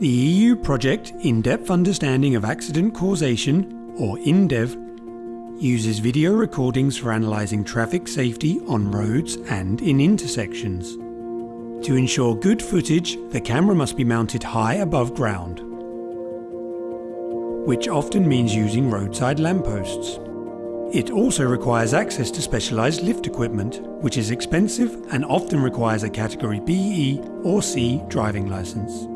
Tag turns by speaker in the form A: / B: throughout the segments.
A: The EU project In-Depth Understanding of Accident Causation, or INDEV, uses video recordings for analysing traffic safety on roads and in intersections. To ensure good footage, the camera must be mounted high above ground, which often means using roadside lampposts. It also requires access to specialised lift equipment, which is expensive and often requires a category BE or C driving licence.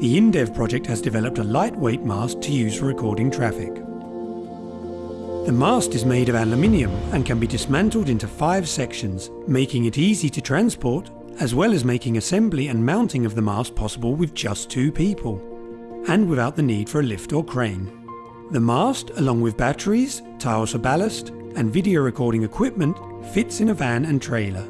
A: The INDEV project has developed a lightweight mast to use for recording traffic. The mast is made of aluminium and can be dismantled into five sections, making it easy to transport, as well as making assembly and mounting of the mast possible with just two people, and without the need for a lift or crane. The mast, along with batteries, tiles for ballast, and video recording equipment, fits in a van and trailer.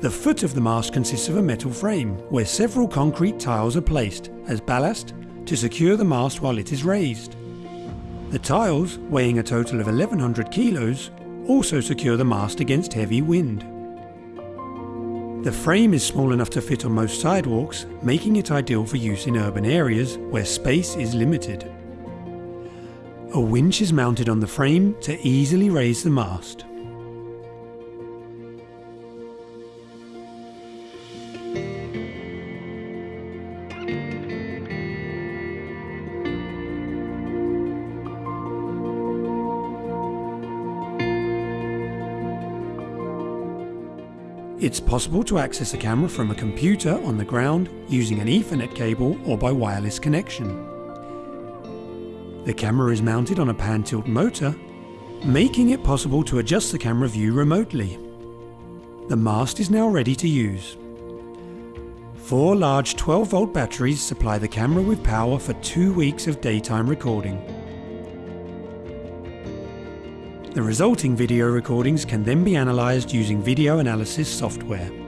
A: The foot of the mast consists of a metal frame, where several concrete tiles are placed as ballast to secure the mast while it is raised. The tiles, weighing a total of 1100 kilos, also secure the mast against heavy wind. The frame is small enough to fit on most sidewalks, making it ideal for use in urban areas where space is limited. A winch is mounted on the frame to easily raise the mast. It's possible to access a camera from a computer on the ground using an Ethernet cable or by wireless connection. The camera is mounted on a pan tilt motor, making it possible to adjust the camera view remotely. The mast is now ready to use. Four large 12 volt batteries supply the camera with power for two weeks of daytime recording. The resulting video recordings can then be analysed using video analysis software.